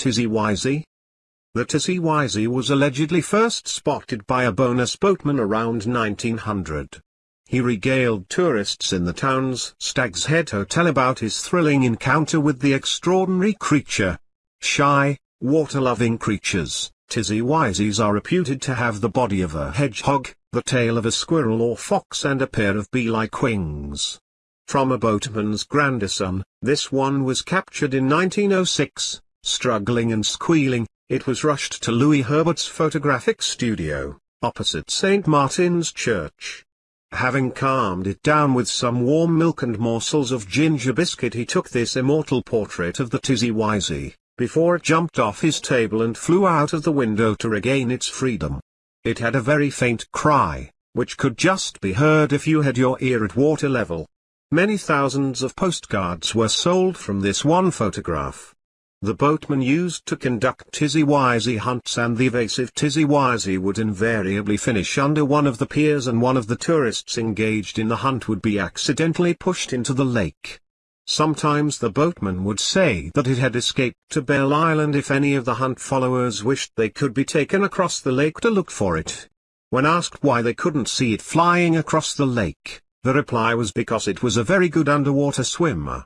Tizzy Wizey? The Tizzy Wizey was allegedly first spotted by a Bowness boatman around 1900. He regaled tourists in the town's Stag's Head Hotel about his thrilling encounter with the extraordinary creature. Shy, water-loving creatures, Tizzy Wizeys are reputed to have the body of a hedgehog, the tail of a squirrel or fox and a pair of bee-like wings. From a boatman's grandson, this one was captured in 1906, struggling and squealing, it was rushed to Louis Herbert's photographic studio, opposite St. Martin's Church. Having calmed it down with some warm milk and morsels of ginger biscuit he took this immortal portrait of the Tizzy Wizey, before it jumped off his table and flew out of the window to regain its freedom. It had a very faint cry, which could just be heard if you had your ear at water level. Many thousands of postcards were sold from this one photograph. The boatman used to conduct Tizzy Wizey hunts and the evasive Tizzy Wizey would invariably finish under one of the piers and one of the tourists engaged in the hunt would be accidentally pushed into the lake. Sometimes the boatman would say that it had escaped to Belle Island if any of the hunt followers wished they could be taken across the lake to look for it. When asked why they couldn't see it flying across the lake, the reply was because it was a very good underwater swimmer.